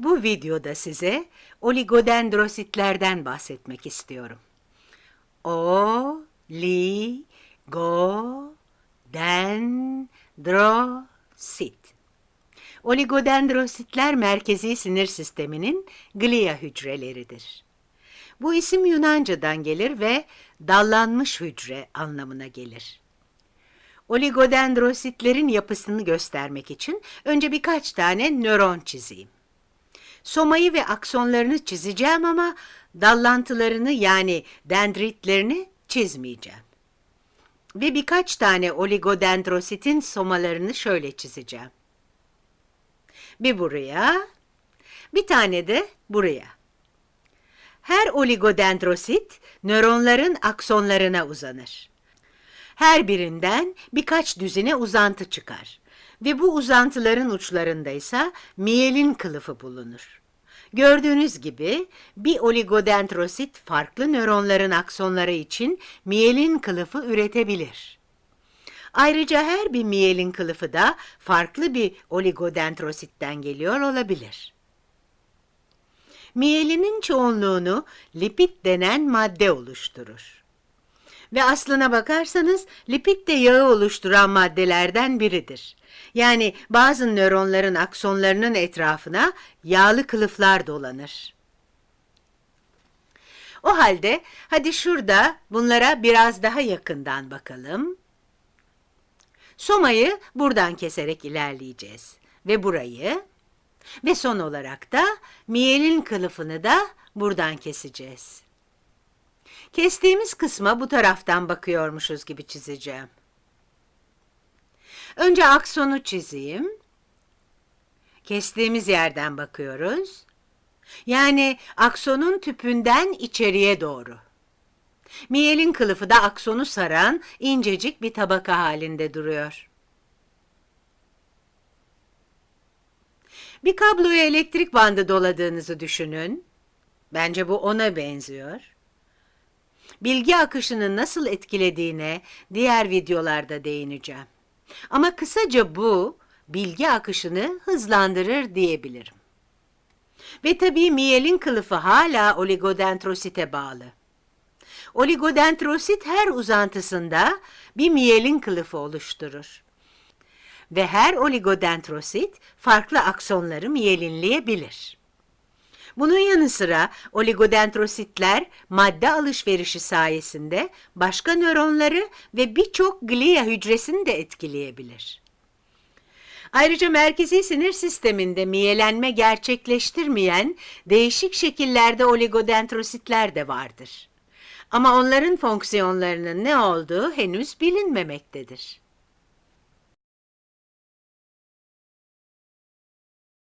Bu videoda size oligodendrositlerden bahsetmek istiyorum. O, li, go, den, dro, sit. Oligodendrositler merkezi sinir sisteminin glia hücreleridir. Bu isim Yunanca'dan gelir ve dallanmış hücre anlamına gelir. Oligodendrositlerin yapısını göstermek için önce birkaç tane nöron çizeyim. Somayı ve aksonlarını çizeceğim ama dallantılarını yani dendritlerini çizmeyeceğim. Ve birkaç tane oligodendrositin somalarını şöyle çizeceğim. Bir buraya, bir tane de buraya. Her oligodendrosit nöronların aksonlarına uzanır. Her birinden birkaç düzine uzantı çıkar ve bu uzantıların uçlarında ise miyelin kılıfı bulunur. Gördüğünüz gibi bir oligodendrosit farklı nöronların aksonları için miyelin kılıfı üretebilir. Ayrıca her bir miyelin kılıfı da farklı bir oligodendrositten geliyor olabilir. Miyelinin çoğunluğunu lipid denen madde oluşturur. Ve aslına bakarsanız lipid de yağı oluşturan maddelerden biridir. Yani bazı nöronların aksonlarının etrafına yağlı kılıflar dolanır. O halde hadi şurada bunlara biraz daha yakından bakalım. Somayı buradan keserek ilerleyeceğiz. Ve burayı ve son olarak da miyelin kılıfını da buradan keseceğiz. Kestiğimiz kısma bu taraftan bakıyormuşuz gibi çizeceğim. Önce aksonu çizeyim. Kestiğimiz yerden bakıyoruz. Yani aksonun tüpünden içeriye doğru. Miyelin kılıfı da aksonu saran incecik bir tabaka halinde duruyor. Bir kabloya elektrik bandı doladığınızı düşünün. Bence bu ona benziyor. Bilgi akışını nasıl etkilediğine diğer videolarda değineceğim. Ama kısaca bu bilgi akışını hızlandırır diyebilirim. Ve tabii miyelin kılıfı hala oligodendrosite bağlı. Oligodendrosit her uzantısında bir miyelin kılıfı oluşturur. Ve her oligodendrosit farklı aksonları miyelinleyebilir. Bunun yanı sıra oligodendrositler madde alışverişi sayesinde başka nöronları ve birçok glia hücresini de etkileyebilir. Ayrıca merkezi sinir sisteminde miyelenme gerçekleştirmeyen değişik şekillerde oligodendrositler de vardır. Ama onların fonksiyonlarının ne olduğu henüz bilinmemektedir.